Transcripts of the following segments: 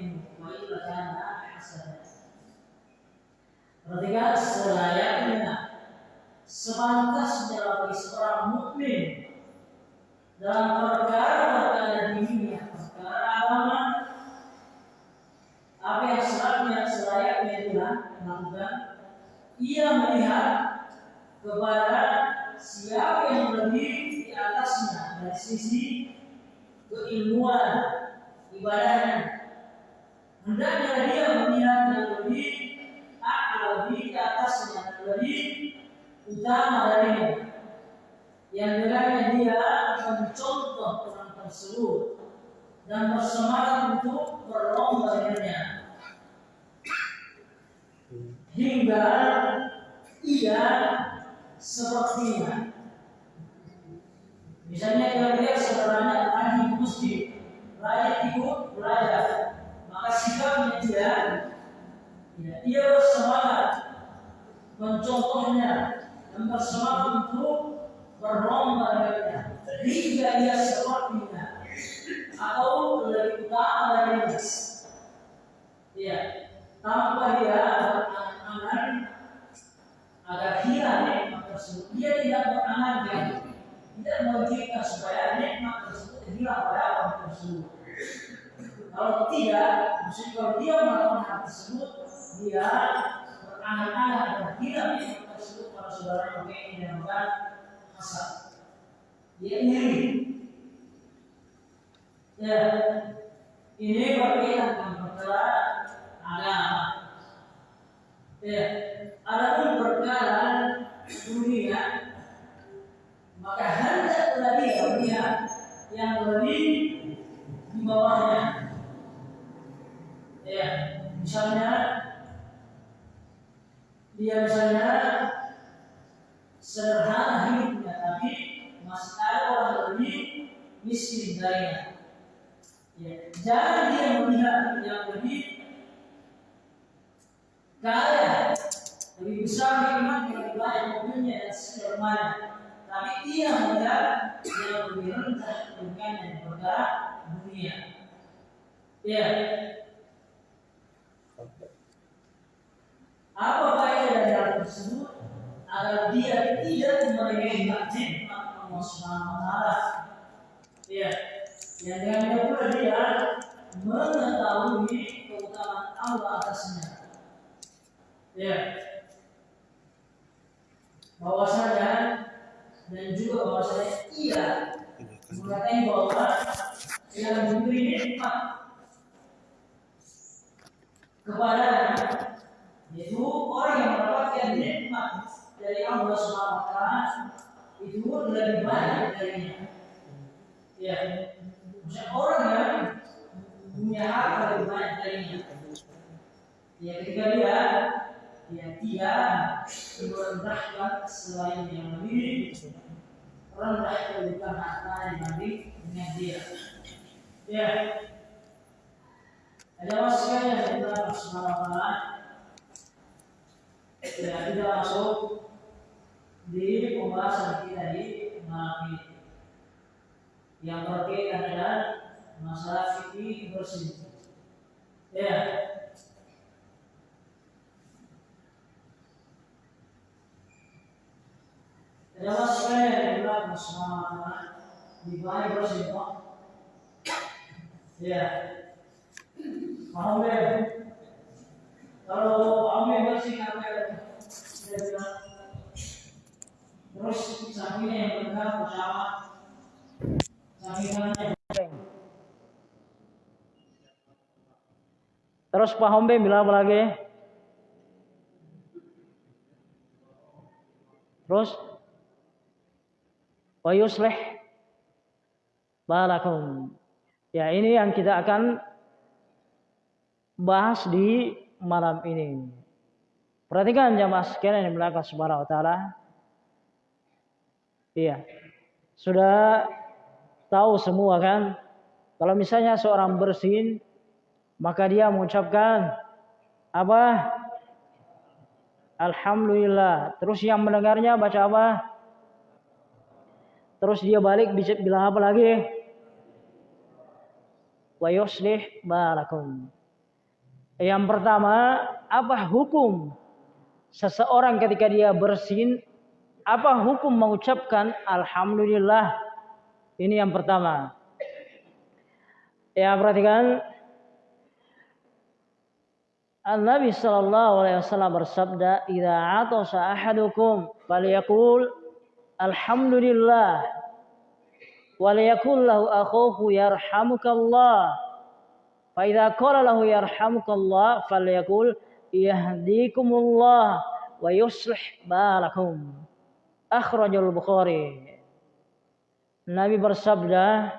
minhu wa illa kana selayaknya sepantasnya bagi seorang mukmin dalam perkara-perkara dunia, perkara agama, apa yang selayaknya selayaknya dia lakukan, ia melihat kepada siapa yang lebih di atasnya dari sisi keilmuan ibadahnya. Hendaknya dia melihat yang lebih lebih di atasnya, lebih utama darinya. Yang dengannya dia mencontoh orang tersebut dan bersemangat untuk berlomba dengannya. Hingga ia sepertinya. Misalnya kita lihat saudaranya lagi di masjid, rakyat ikut belajar, sikapnya dia, ya, dia bersemangat mencontohnya dan bersemangat untuk berlomba dengannya hingga ia sepertinya atau lebih utama darinya. Ya, tanpa dia berangan-angan agar hilang nikmat tersebut. Dia tidak berangan tidak menginginkan supaya nikmat tersebut hilang pada tersebut. Kalau tidak, maksudnya kalau dia melakukan hal tersebut, dia berangan-angan agar hilang nikmat tersebut para saudara maka ini dinamakan hasad. Dia iri. Ya, ini berkaitan dengan perkara agama. Ya, adapun perkara dunia, maka hendaklah dia yang lebih di bawahnya. Ya, misalnya dia misalnya sederhana hidupnya, tapi masih ada orang lebih miskin darinya. Ya, jangan dia melihat yang lebih kaya, lebih besar nikmat, lebih banyak mobilnya dan segalanya. Tapi ia melihat yang lebih rendah dengan yang perkara dunia. Ya. Apa faedah dari hal tersebut? Agar dia tidak meremehkan nikmat Allah Subhanahu wa taala. Ya. Yang dengan pula dia mengetahui keutamaan Allah atasnya. Ya. Bahwasanya dan juga bahwasanya ia mengatakan bahwa yang diberi nikmat kepada yaitu orang yang mendapatkan nikmat dari Allah Subhanahu wa taala itu lebih banyak darinya. Ya, Maksudnya orang yang punya harta lebih banyak darinya. Ya, ketika dia ya tidak merendahkan selain yang lebih rendah kedudukan harta dibanding dengan dia. Ya, ada masukan yang kita ya tidak masuk di pembahasan kita di malam ini yang berkaitan dengan masalah fikih bersih. Ya. Ada masukan yang bersama di bayi bersih, Ya. Paham ya? Kalau apa ya? Dia bilang terus sampingnya yang benar bersama Terus Pak Hombe bilang apa lagi? Terus wa yuslih balakum. Ya, ini yang kita akan bahas di malam ini. Perhatikan jamaah sekalian yang belakang subhanahu wa taala. Iya. Sudah tahu semua kan kalau misalnya seorang bersin maka dia mengucapkan apa Alhamdulillah terus yang mendengarnya baca apa terus dia balik bilang apa lagi wa yuslih barakum Yang pertama, apa hukum seseorang ketika dia bersin? Apa hukum mengucapkan alhamdulillah? Ini yang pertama. Ya, perhatikan An-Nabi sallallahu alaihi wasallam bersabda, "Idza atasa ahadukum falyaqul alhamdulillah wa liyaqul lahu akhuhu yarhamukallah." Fa idza qala lahu yarhamukallah falyaqul yahdikumullah wa yuslih balakum. Akhrajul Bukhari. Nabi bersabda,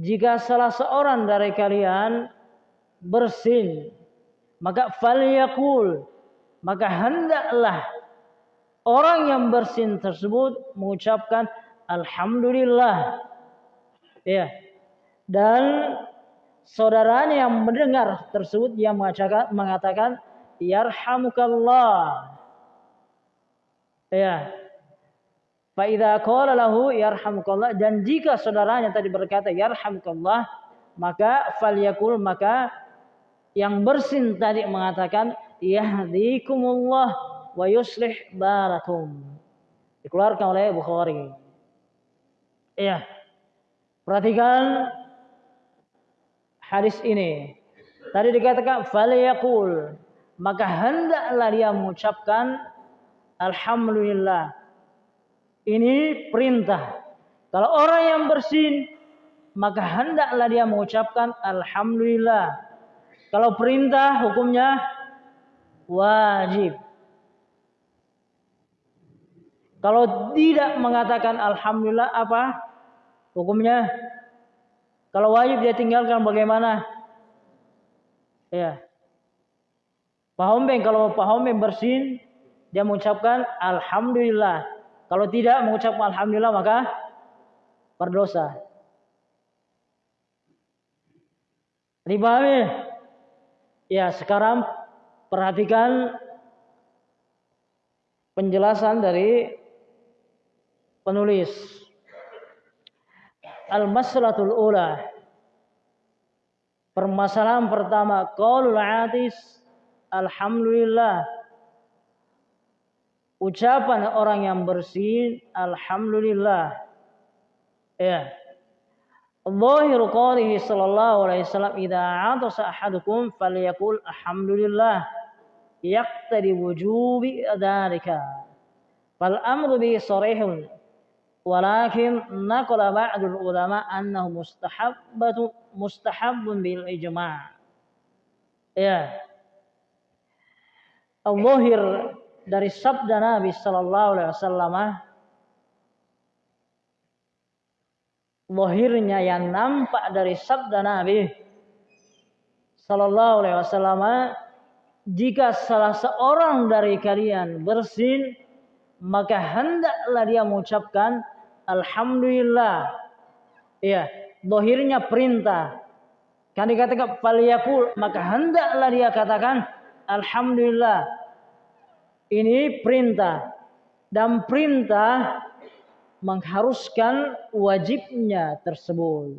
jika salah seorang dari kalian bersin maka falyakul maka hendaklah orang yang bersin tersebut mengucapkan alhamdulillah ya dan saudaranya yang mendengar tersebut yang mengatakan mengatakan yarhamukallah ya fa idza qala lahu yarhamukallah dan jika saudaranya tadi berkata yarhamukallah maka falyakul maka yang bersin tadi mengatakan yahdikumullah wa yuslih balakum. Dikeluarkan oleh Bukhari. Iya. Perhatikan hadis ini. Tadi dikatakan falyaqul maka hendaklah dia mengucapkan alhamdulillah. Ini perintah. Kalau orang yang bersin maka hendaklah dia mengucapkan alhamdulillah. Kalau perintah hukumnya wajib. Kalau tidak mengatakan alhamdulillah apa hukumnya? Kalau wajib dia tinggalkan bagaimana? Ya. Pak Hombeng kalau Pak Hombeng bersin dia mengucapkan alhamdulillah. Kalau tidak mengucapkan alhamdulillah maka berdosa. Dipahami? Ya, sekarang perhatikan penjelasan dari penulis al-masalatul ula. Permasalahan pertama qaulul atis alhamdulillah. Ucapan orang yang bersih alhamdulillah. Ya. Zahiru qawlihi sallallahu alaihi wasallam idza atasa ahadukum falyaqul alhamdulillah yaqtadi wujubi dzalika. Fal amru bi sarihun ولكن نقل بعض العلماء أنه مستحب مستحب بالإجماع ya الظاهر dari sabda Nabi sallallahu alaihi wasallam lohirnya yang nampak dari sabda Nabi Sallallahu Alaihi Wasallam jika salah seorang dari kalian bersin maka hendaklah dia mengucapkan Alhamdulillah ya lohirnya perintah kan dikatakan faliyakul maka hendaklah dia katakan Alhamdulillah ini perintah dan perintah mengharuskan wajibnya tersebut.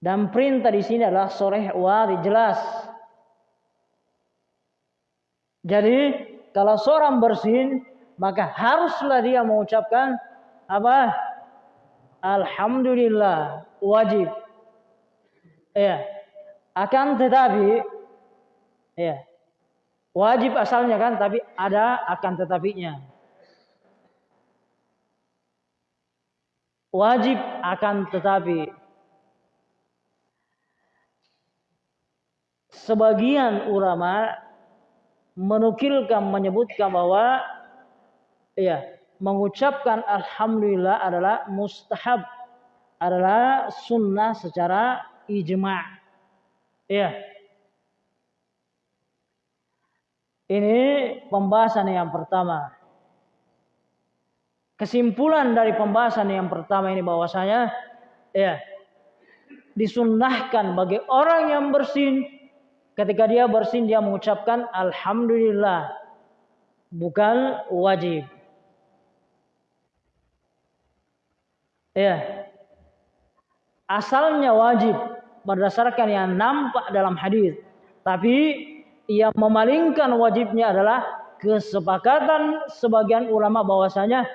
Dan perintah di sini adalah sore wali jelas. Jadi kalau seorang bersin maka haruslah dia mengucapkan apa? Alhamdulillah wajib. Ya. Akan tetapi ya. Wajib asalnya kan tapi ada akan tetapinya. wajib akan tetapi sebagian ulama menukilkan menyebutkan bahwa ya mengucapkan alhamdulillah adalah mustahab. Adalah sunnah secara ijma' ya ini pembahasan yang pertama. Kesimpulan dari pembahasan yang pertama ini bahwasanya ya disunnahkan bagi orang yang bersin. Ketika dia bersin dia mengucapkan alhamdulillah. Bukan wajib. Ya. Asalnya wajib berdasarkan yang nampak dalam hadis. Tapi ia memalingkan wajibnya adalah kesepakatan sebagian ulama bahwasanya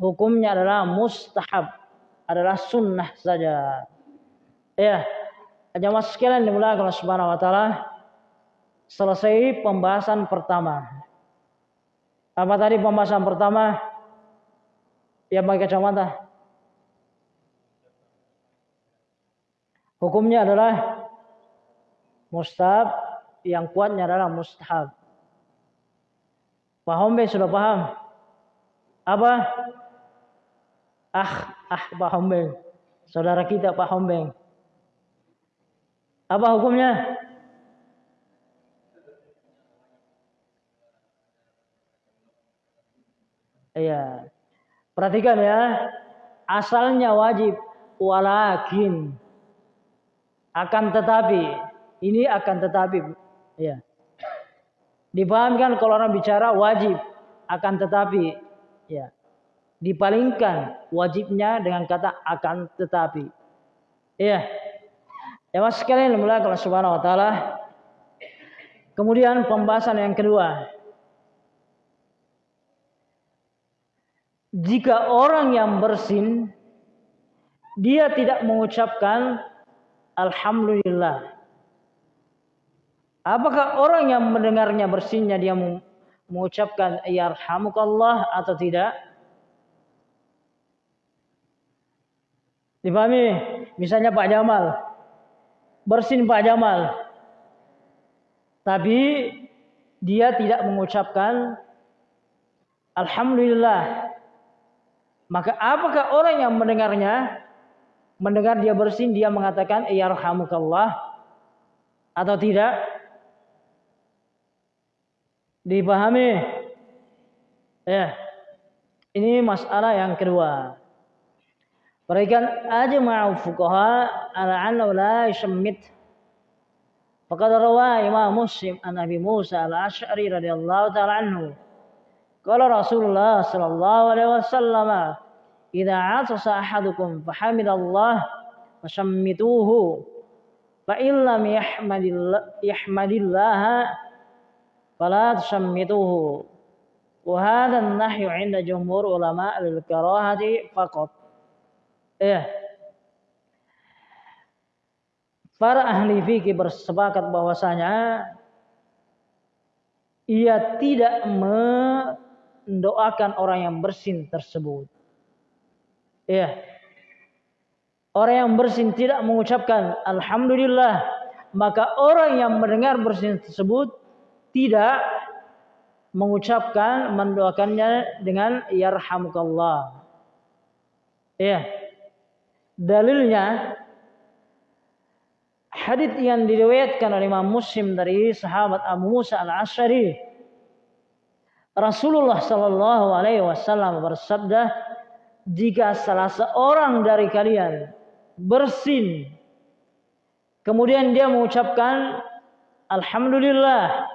hukumnya adalah mustahab, adalah sunnah saja. Ya, jamaah sekalian dimulai oleh Subhanahu wa taala. Selesai pembahasan pertama. Apa tadi pembahasan pertama? Ya pakai kacamata. Hukumnya adalah mustahab, yang kuatnya adalah mustahab. Paham be sudah paham? Apa? Ah, ah paham be. Saudara kita paham be. Apa hukumnya? Iya. Perhatikan ya. Asalnya wajib walakin akan tetapi ini akan tetapi ya. Dipahamkan kalau orang bicara wajib akan tetapi ya. Dipalingkan wajibnya dengan kata akan tetapi. Ya. Ya mas sekalian mulai kalau subhanahu wa ta'ala. Kemudian pembahasan yang kedua. Jika orang yang bersin dia tidak mengucapkan Alhamdulillah. Apakah orang yang mendengarnya bersinnya dia mengucapkan yarhamukallah atau tidak? Dipahami? Misalnya Pak Jamal. Bersin Pak Jamal. Tapi dia tidak mengucapkan Alhamdulillah. Maka apakah orang yang mendengarnya mendengar dia bersin dia mengatakan yarhamukallah atau tidak? Dipahami? Ya. Ini masalah yang kedua. Berikan ajma'u fuqaha ala annahu la yashammit. Faqad rawa Imam Muslim an Abi Musa al-Asy'ari radhiyallahu ta'ala anhu. Qala Rasulullah sallallahu alaihi wasallam idza atasa ahadukum fahamidallah fasammituhu fa illam yahmadillah yahmadillah fala tusammituhu wa hadha an-nahyu 'inda jumhur ulama al-karahati faqat. Ya. Para ahli fikih bersepakat bahwasanya ia tidak mendoakan orang yang bersin tersebut Ya. Orang yang bersin tidak mengucapkan Alhamdulillah. Maka orang yang mendengar bersin tersebut tidak mengucapkan mendoakannya dengan yarhamukallah. Ya. Dalilnya hadis yang diriwayatkan oleh Imam Muslim dari sahabat Abu Musa al-Asy'ari Rasulullah sallallahu alaihi wasallam bersabda jika salah seorang dari kalian bersin kemudian dia mengucapkan alhamdulillah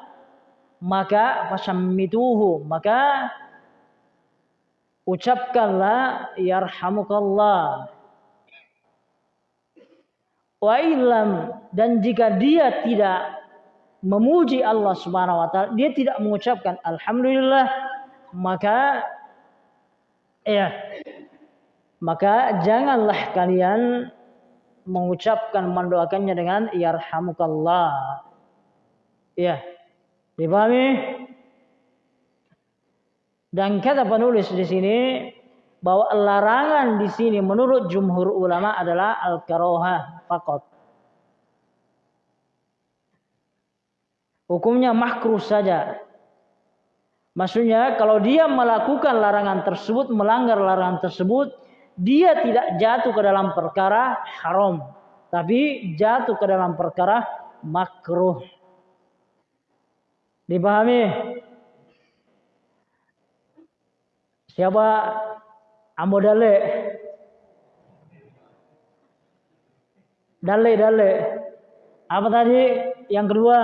maka fasammituhu maka ucapkanlah yarhamukallah wa ilam dan jika dia tidak memuji Allah Subhanahu wa taala dia tidak mengucapkan alhamdulillah maka ya maka janganlah kalian mengucapkan mendoakannya dengan yarhamukallah. Ya. Dipahami? Dan kata penulis di sini bahwa larangan di sini menurut jumhur ulama adalah al-karoha fakot. Hukumnya makruh saja. Maksudnya kalau dia melakukan larangan tersebut, melanggar larangan tersebut, dia tidak jatuh ke dalam perkara haram, tapi jatuh ke dalam perkara makruh. Dipahami? Siapa Ambo Dale? Dale, Dale. Apa tadi? Yang kedua?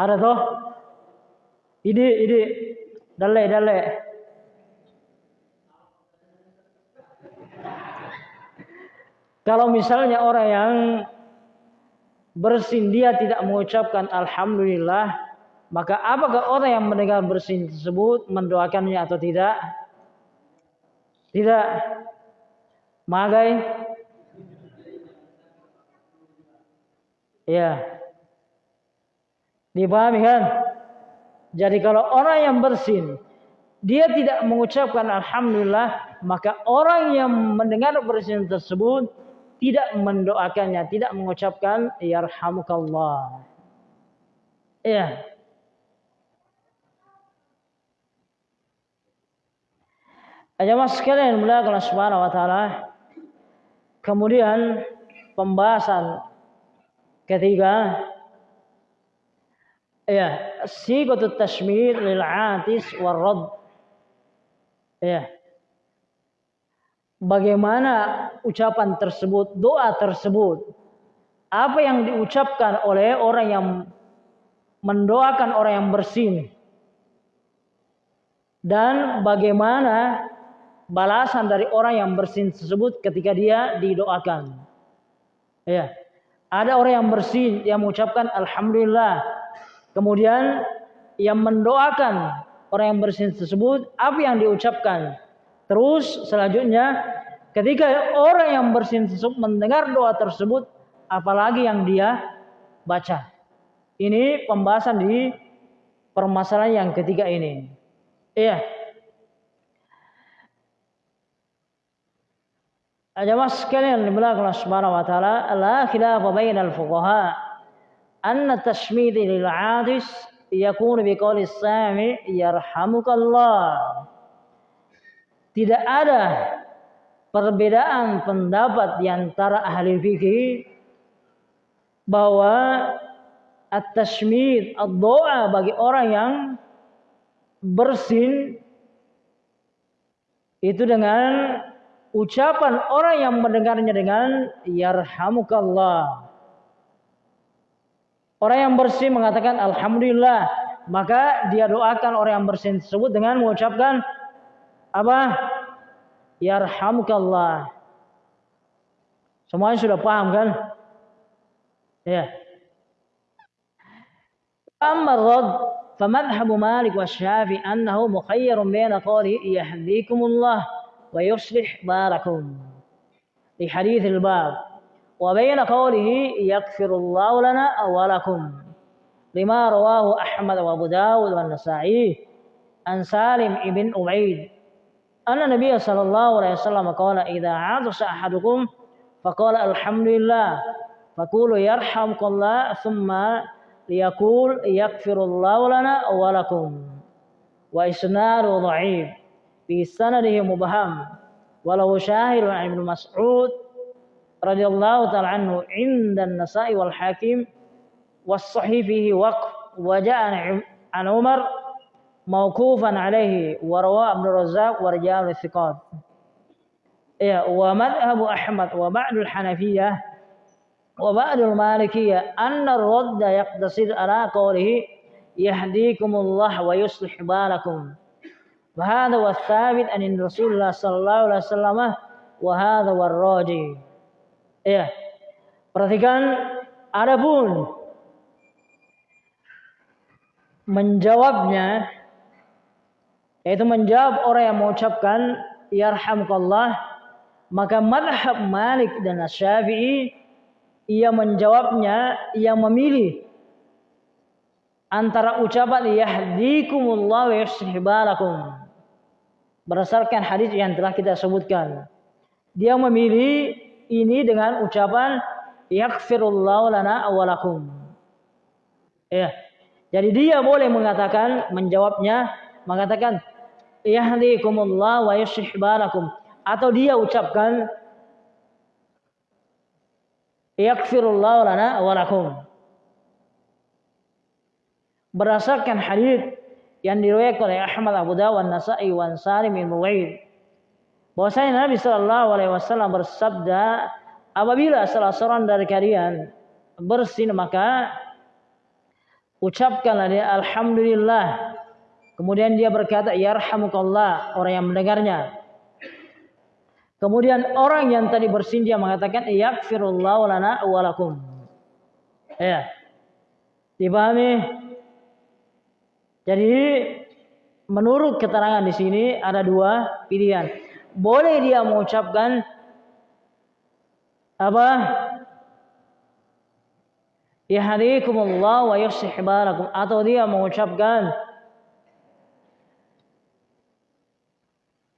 Ada toh? Ide, ini. Dalek, dalek. Kalau misalnya orang yang bersin dia tidak mengucapkan Alhamdulillah, maka apakah orang yang mendengar bersin tersebut mendoakannya atau tidak? Tidak. Magai? Ya. Dipahami kan? Jadi kalau orang yang bersin dia tidak mengucapkan alhamdulillah, maka orang yang mendengar bersin tersebut tidak mendoakannya, tidak mengucapkan yarhamukallah. Ya. Jemaah sekalian mulai Allah Subhanahu wa taala. Kemudian pembahasan ketiga ya sigatut tashmir lil atis war rad ya bagaimana ucapan tersebut, doa tersebut, apa yang diucapkan oleh orang yang mendoakan orang yang bersin, dan bagaimana balasan dari orang yang bersin tersebut ketika dia didoakan. Ya, ada orang yang bersin yang mengucapkan alhamdulillah, kemudian yang mendoakan orang yang bersin tersebut, apa yang diucapkan? Terus selanjutnya ketika orang yang bersin tersebut mendengar doa tersebut apalagi yang dia baca. Ini pembahasan di permasalahan yang ketiga ini. Iya. Jamaah sekalian Allah Subhanahu wa taala, la khilafa bainal fuqaha tashmid lil 'adis yakunu biqawli sami yarhamukallah. Tidak ada perbedaan pendapat di antara ahli fikih bahwa at-tashmid, doa bagi orang yang bersin itu dengan ucapan orang yang mendengarnya dengan yarhamukallah. Orang yang bersin mengatakan alhamdulillah, maka dia doakan orang yang bersin tersebut dengan mengucapkan apa? Yarhamukallah. Semuanya sudah paham kan? Ya. Amma rad فمذهب مالك والشافعي أنه مخير بين قوله يهديكم الله ويصلح بالكم لحديث الباب وبين قوله يغفر الله لنا ولكم لما رواه أحمد وأبو داود والنسائي عن سالم بن أبعيد أن النبي صلى الله عليه وسلم قال إذا عطس أحدكم فقال الحمد لله فقولوا يرحمك الله ثم ليقول يغفر الله لنا ولكم. وإسناد ضعيف في سنده مبهم وله شاهد عن ابن مسعود رضي الله تعالى عنه عند النساء والحاكم والصحيح فيه وقف. وجاء عن عمر موقوفا عليه ورواه ابن الرزاق ورجال الثقات. إيه ومذهب أحمد وبعد الحنفية وبعد المالكية أن الرد يقتصر على قوله يهديكم الله ويصلح بالكم. وهذا هو الثابت عن رسول الله صلى الله عليه وسلم وهذا هو Iya. Perhatikan adapun menjawabnya yaitu menjawab orang yang mengucapkan yarhamukallah maka madhab Malik dan Syafi'i ia menjawabnya ia memilih antara ucapan yahdikumullah wa yuslih berdasarkan hadis yang telah kita sebutkan dia memilih ini dengan ucapan yaghfirullahu lana awalakum ya. Jadi dia boleh mengatakan menjawabnya mengatakan yahdikumullah wa yuslih balakum. Atau dia ucapkan yaghfirullahu lana wa lakum berdasarkan hadis yang diriwayatkan oleh Ahmad Abu Dawud Nasai wan Salim bin Muwaid bahwasanya Nabi Shallallahu alaihi wasallam bersabda apabila salah seorang dari kalian bersin maka ucapkanlah dia alhamdulillah Kemudian dia berkata, "Yarhamukallah," orang yang mendengarnya. Kemudian orang yang tadi bersin dia mengatakan yakfirullahu lana walakum. Ya. Dipahami? Jadi menurut keterangan di sini ada dua pilihan. Boleh dia mengucapkan apa? Yahdikumullah wa yuslih balakum atau dia mengucapkan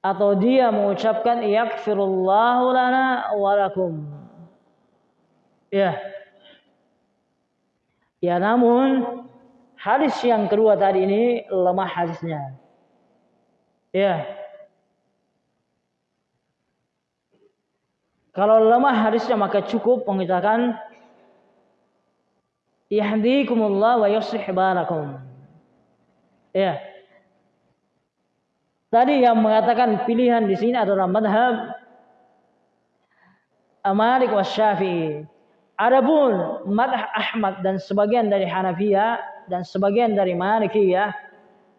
atau dia mengucapkan yakfirullahu lana walakum. Ya. Ya namun hadis yang kedua tadi ini lemah hadisnya. Ya. Kalau lemah hadisnya maka cukup mengatakan yahdikumullah wa yuslih balakum. Ya. Tadi yang mengatakan pilihan di sini adalah madhab Malik wa Syafi'i. Adapun madhab Ahmad dan sebagian dari Hanafiyah dan sebagian dari Malikiyah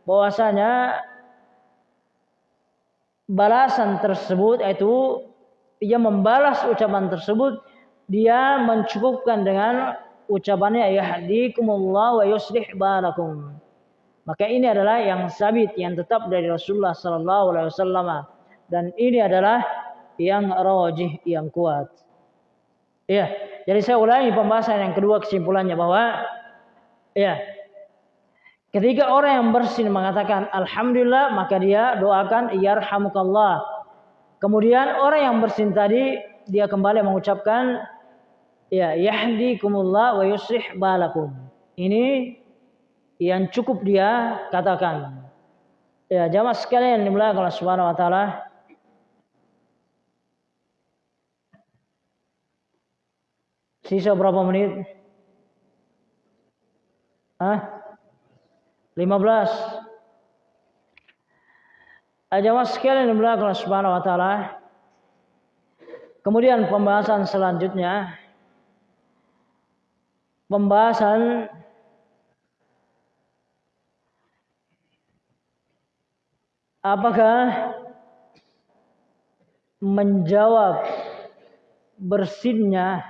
bahwasanya balasan tersebut yaitu ia membalas ucapan tersebut dia mencukupkan dengan ucapannya yahdikumullah wa yuslih balakum maka ini adalah yang sabit, yang tetap dari Rasulullah Sallallahu Alaihi Wasallam. Dan ini adalah yang rojih, yang kuat. Ya, jadi saya ulangi pembahasan yang kedua kesimpulannya bahwa ya ketika orang yang bersin mengatakan alhamdulillah maka dia doakan yarhamukallah. Kemudian orang yang bersin tadi dia kembali mengucapkan ya yahdikumullah wa yuslih balakum. Ini yang cukup dia katakan. Ya, jamaah sekalian dimulai Allah Subhanahu wa taala. Sisa berapa menit? Hah? 15. Jamaah sekalian dimulai Allah Subhanahu wa taala. Kemudian pembahasan selanjutnya pembahasan Apakah menjawab bersinnya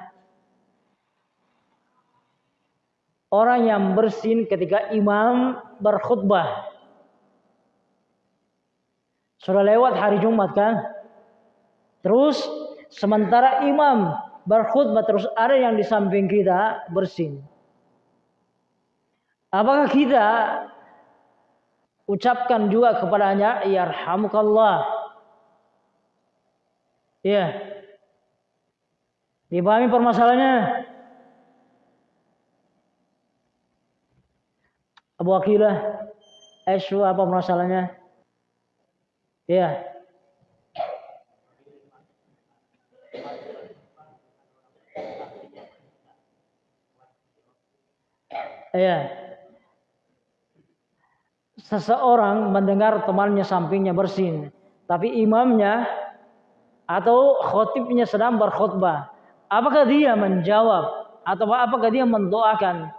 orang yang bersin ketika imam berkhutbah. Sudah lewat hari Jumat kan? Terus sementara imam berkhutbah terus ada yang di samping kita bersin. Apakah kita ucapkan juga kepadanya yarhamukallah. Ya. Dipahami permasalahannya? Abu Akilah, Aisyah apa masalahnya? Ya. Ya seseorang mendengar temannya sampingnya bersin, tapi imamnya atau khotibnya sedang berkhutbah. Apakah dia menjawab atau apakah dia mendoakan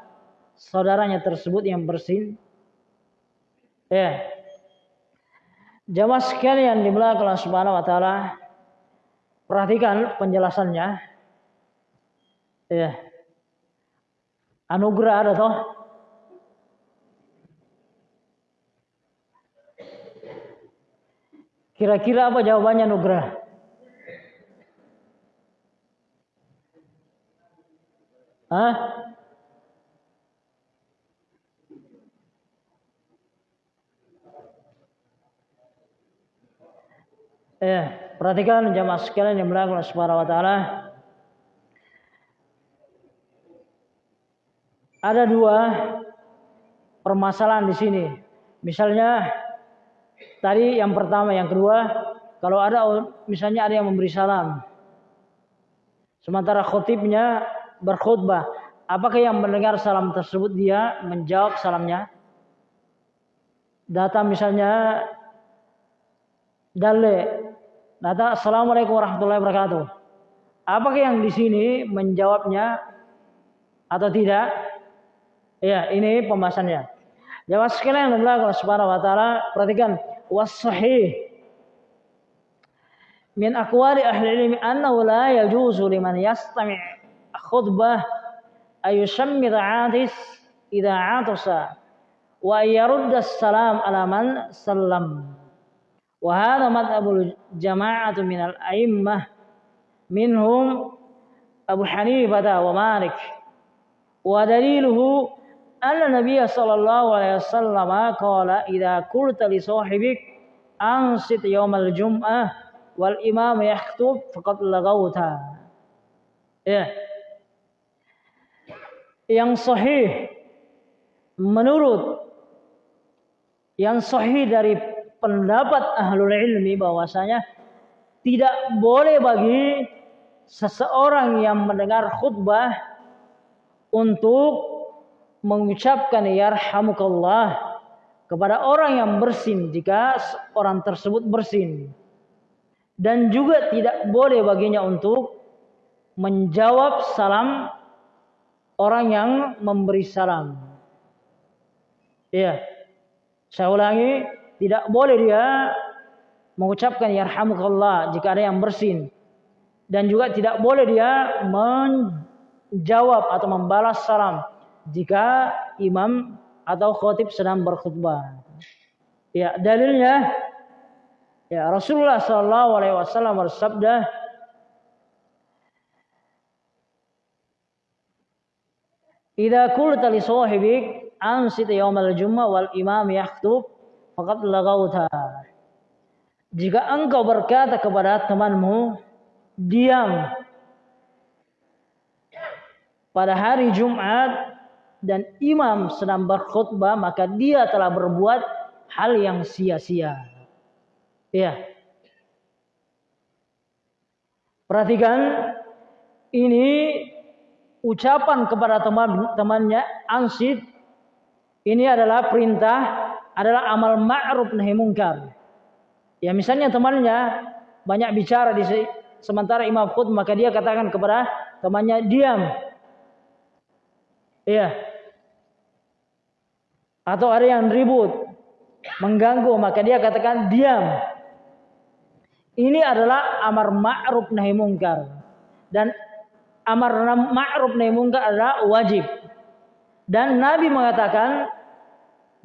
saudaranya tersebut yang bersin? Ya. Jamaah sekalian di belakang Subhanahu wa taala, perhatikan penjelasannya. Ya. Anugerah ada toh? Kira-kira apa jawabannya Nugrah? Hah? Eh, perhatikan jamaah sekalian yang melakukan Subhanahu wa taala. Ada dua permasalahan di sini. Misalnya Tadi yang pertama, yang kedua, kalau ada misalnya ada yang memberi salam. Sementara khotibnya berkhutbah, apakah yang mendengar salam tersebut dia menjawab salamnya? Data misalnya dale, data assalamualaikum warahmatullahi wabarakatuh. Apakah yang di sini menjawabnya atau tidak? Ya, ini pembahasannya. Jawab sekalian Allah Subhanahu wa taala, perhatikan was min aqwali ahli ilmi annahu la yajuzu liman yastami' khutbah ayushammir 'atis idza 'atasa wa yarudda salam ala man wa hadha madhhabul jama'atu min al-a'immah minhum Abu Hanifah wa Malik wa daliluhu anna Nabiy sallallahu alaihi wasallam qala idza qulta li sahibik ansit yawmal jum'ah wal imam yaktub faqad lagauta. Ya. Yang sahih menurut yang sahih dari pendapat ahlul ilmi bahwasanya tidak boleh bagi seseorang yang mendengar khutbah untuk mengucapkan yarhamukallah kepada orang yang bersin jika orang tersebut bersin dan juga tidak boleh baginya untuk menjawab salam orang yang memberi salam. Iya. Saya ulangi, tidak boleh dia mengucapkan yarhamukallah jika ada yang bersin. Dan juga tidak boleh dia menjawab atau membalas salam jika imam atau khotib sedang berkhutbah. Ya, dalilnya Ya, Rasulullah sallallahu alaihi wasallam bersabda, "Idza qulta li sahibik ansit yaumal jum'ah wal imam yakhutub faqad lagauta." Jika engkau berkata kepada temanmu, diam pada hari Jumat dan imam sedang berkhutbah, maka dia telah berbuat hal yang sia-sia. Iya. Perhatikan ini ucapan kepada teman-temannya ansid ini adalah perintah adalah amal ma'ruf nahi mungkar. Ya misalnya temannya banyak bicara di sementara imam khut maka dia katakan kepada temannya diam. Iya. Atau ada yang ribut, mengganggu maka dia katakan diam. Ini adalah amar ma'ruf nahi mungkar. Dan amar ma'ruf nahi mungkar adalah wajib. Dan Nabi mengatakan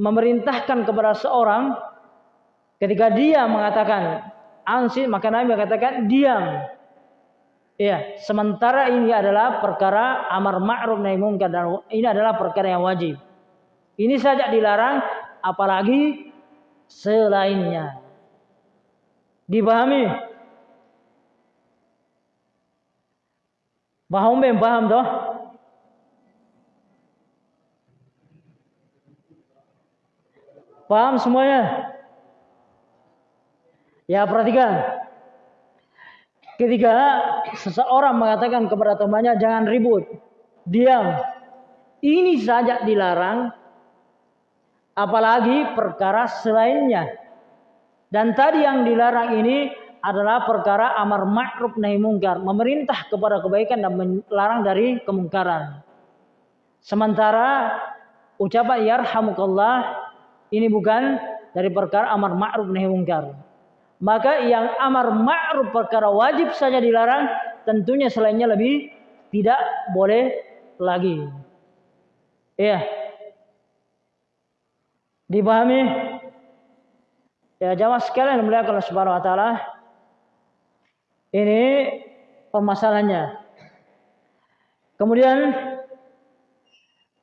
memerintahkan kepada seorang ketika dia mengatakan ansi maka Nabi mengatakan diam. Ya, sementara ini adalah perkara amar ma'ruf nahi mungkar dan ini adalah perkara yang wajib. Ini saja dilarang apalagi selainnya. Dipahami? Paham ben paham toh? Paham semuanya? Ya perhatikan. Ketika seseorang mengatakan kepada temannya jangan ribut, diam. Ini saja dilarang, apalagi perkara selainnya. Dan tadi yang dilarang ini adalah perkara amar ma'ruf nahi mungkar, memerintah kepada kebaikan dan melarang dari kemungkaran. Sementara ucapan yarhamukallah ini bukan dari perkara amar ma'ruf nahi mungkar. Maka yang amar ma'ruf perkara wajib saja dilarang, tentunya selainnya lebih tidak boleh lagi. Iya. Dipahami? Ya jamaah sekalian melihat kalau subhanahu wa ta'ala. Ini permasalahannya. Kemudian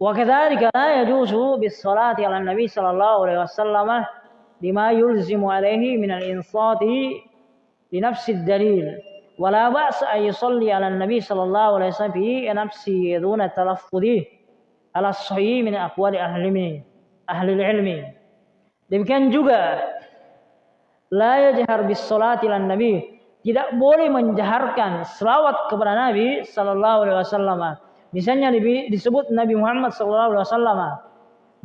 wa kadzalika la yajuzu bis salati ala nabi sallallahu alaihi wasallam lima yulzimu alaihi min al insati li nafsi dalil ولا بأس أن يصلي على النبي صلى الله عليه وسلم في نفسه دون التلفظ على الصحيح من أقوال أهل العلم أهل العلم demikian juga la yajhar bis salati lan nabi tidak boleh menjaharkan selawat kepada Nabi sallallahu alaihi wasallam. Misalnya disebut Nabi Muhammad wasallam.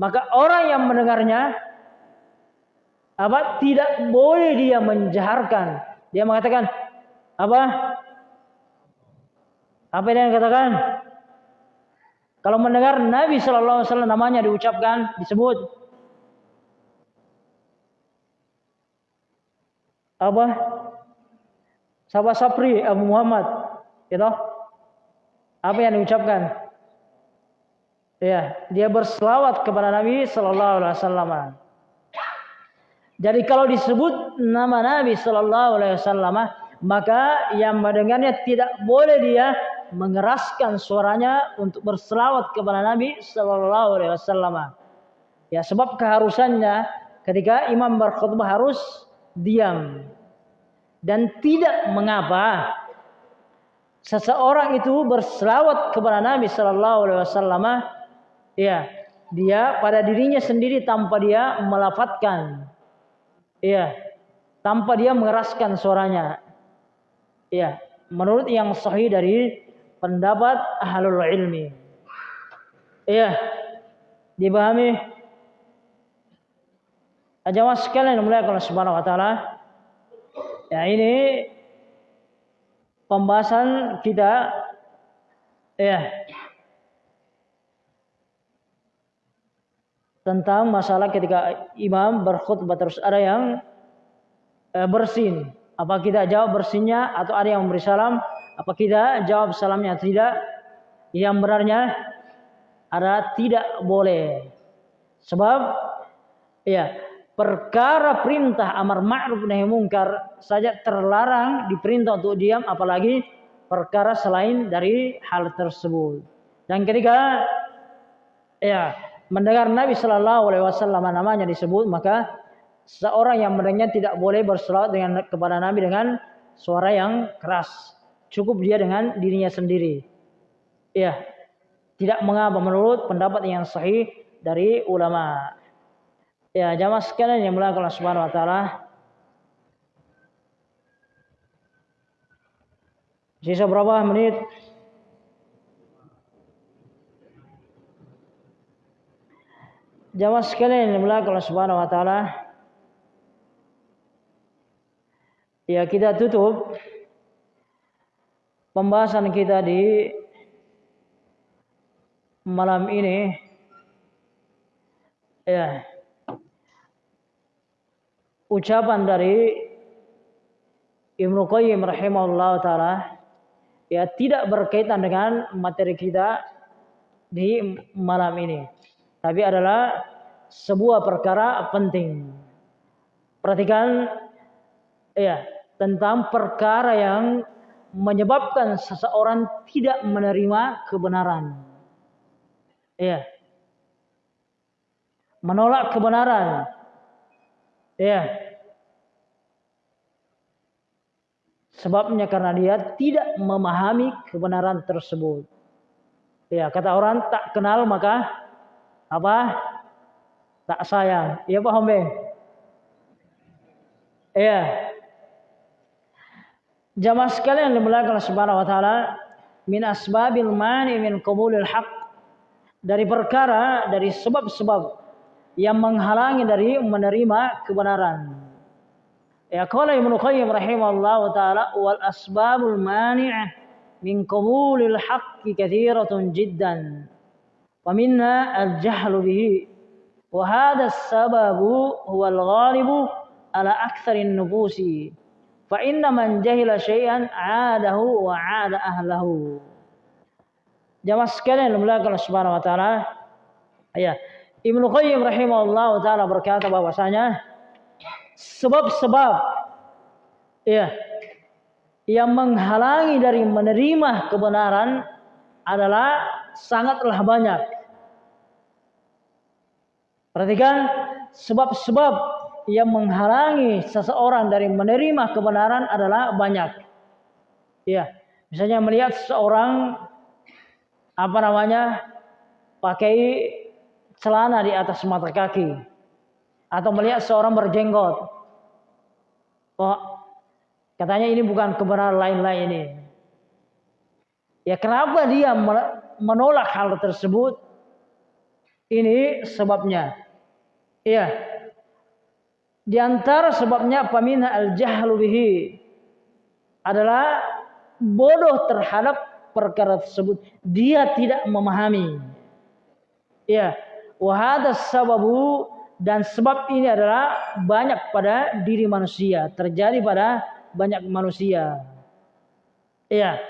Maka orang yang mendengarnya apa tidak boleh dia menjaharkan. Dia mengatakan apa? Apa yang dia katakan? Kalau mendengar Nabi sallallahu alaihi wasallam namanya diucapkan, disebut apa Sahabat Sapri Abu Muhammad, gitu. Apa yang diucapkan? Ya, dia berselawat kepada Nabi Sallallahu Alaihi Wasallam. Jadi kalau disebut nama Nabi Sallallahu Alaihi Wasallam, maka yang mendengarnya tidak boleh dia mengeraskan suaranya untuk berselawat kepada Nabi Sallallahu Alaihi Wasallam. Ya, sebab keharusannya ketika imam berkhutbah harus diam dan tidak mengapa seseorang itu berselawat kepada Nabi Sallallahu Alaihi Wasallam Ya, dia pada dirinya sendiri tanpa dia melafatkan. Ya, tanpa dia mengeraskan suaranya. Ya, menurut yang sahih dari pendapat ahlul ilmi. Ya, dipahami? Jamaah sekalian mulai kalau subhanahu wa ta'ala. Ya ini pembahasan kita ya tentang masalah ketika imam berkhutbah terus ada yang eh, bersin. Apa kita jawab bersinnya atau ada yang memberi salam? Apa kita jawab salamnya tidak? Yang benarnya ada tidak boleh. Sebab ya perkara perintah amar ma'ruf nahi mungkar saja terlarang diperintah untuk diam apalagi perkara selain dari hal tersebut. Dan ketika ya mendengar Nabi Shallallahu Alaihi Wasallam namanya disebut maka seorang yang mendengarnya tidak boleh berselawat dengan kepada Nabi dengan suara yang keras. Cukup dia dengan dirinya sendiri. Ya, tidak mengapa menurut pendapat yang sahih dari ulama. Ya, jamaah sekalian yang mulia Allah Subhanahu wa taala. Sisa berapa menit? Jamaah sekalian yang dimuliakan Allah Subhanahu wa taala. Ya, kita tutup pembahasan kita di malam ini. Ya. Ucapan dari Ibnu Qayyim rahimahullah taala ya tidak berkaitan dengan materi kita di malam ini tapi adalah sebuah perkara penting. Perhatikan ya tentang perkara yang menyebabkan seseorang tidak menerima kebenaran. Ya. Menolak kebenaran. Ya. Sebabnya karena dia tidak memahami kebenaran tersebut. Ya, kata orang tak kenal maka apa? Tak sayang. Iya paham be iya. Jamaah sekalian dimuliakan subhanahu wa taala min asbabil mani min qabulil haq dari perkara dari sebab-sebab yang menghalangi dari menerima kebenaran. Ya qala Ibnu Qayyim rahimahullahu taala wal asbabul mani'ah min qabulil haqqi katsiratun jiddan. Wa minna al-jahlu bihi. Wa hadha as-sababu huwa al-ghalibu ala aktsarin nubusi. Fa inna man jahila shay'an 'adahu wa 'ada ahlahu. Jamaah sekalian, Allah Subhanahu wa taala. Ya, Ibnu Qayyim rahimahullah taala berkata bahwasanya sebab-sebab ya yang menghalangi dari menerima kebenaran adalah sangatlah banyak. Perhatikan sebab-sebab yang menghalangi seseorang dari menerima kebenaran adalah banyak. Ya, misalnya melihat seseorang apa namanya pakai celana di atas mata kaki atau melihat seorang berjenggot. Oh, katanya ini bukan kebenaran lain-lain ini. Ya kenapa dia menolak hal tersebut? Ini sebabnya. Iya. Di antara sebabnya pamina al-jahlu bihi adalah bodoh terhadap perkara tersebut. Dia tidak memahami. Iya. Wahada sababu dan sebab ini adalah banyak pada diri manusia, terjadi pada banyak manusia. Ya.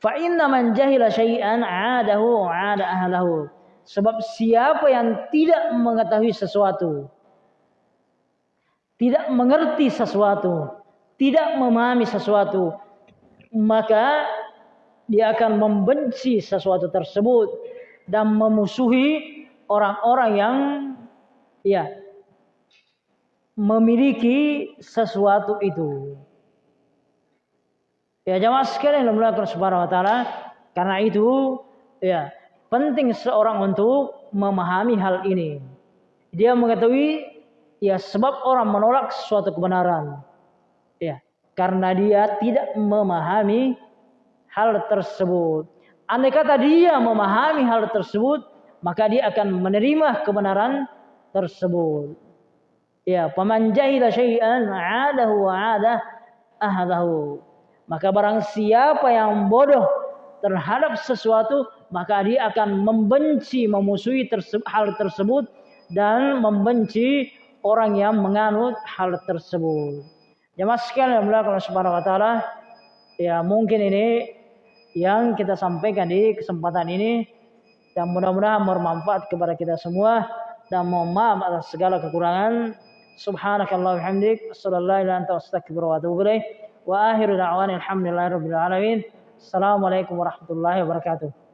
Fa inna man jahila syai'an 'adahu 'ada ahlahu. Sebab siapa yang tidak mengetahui sesuatu, tidak mengerti sesuatu, tidak memahami sesuatu, maka dia akan membenci sesuatu tersebut dan memusuhi orang-orang yang ya memiliki sesuatu itu. Ya jamaah sekalian yang melakukan subhanahu wa taala karena itu ya penting seorang untuk memahami hal ini. Dia mengetahui ya sebab orang menolak suatu kebenaran. Ya, karena dia tidak memahami hal tersebut. Andai kata dia memahami hal tersebut, maka dia akan menerima kebenaran tersebut. Ya, paman jahila syai'an 'adahu wa 'ada ahadahu. Maka barang siapa yang bodoh terhadap sesuatu, maka dia akan membenci, memusuhi hal tersebut dan membenci orang yang menganut hal tersebut. Jemaah sekalian yang melakukan subhanahu wa taala, ya mungkin ini yang kita sampaikan di kesempatan ini dan mudah-mudahan bermanfaat kepada kita semua dan mohon maaf atas segala kekurangan. Subhanakallah hamdik, sallallahu wa atubu ilaih. Wa akhiru da'wana alhamdulillahi rabbil alamin. Assalamualaikum warahmatullahi wabarakatuh.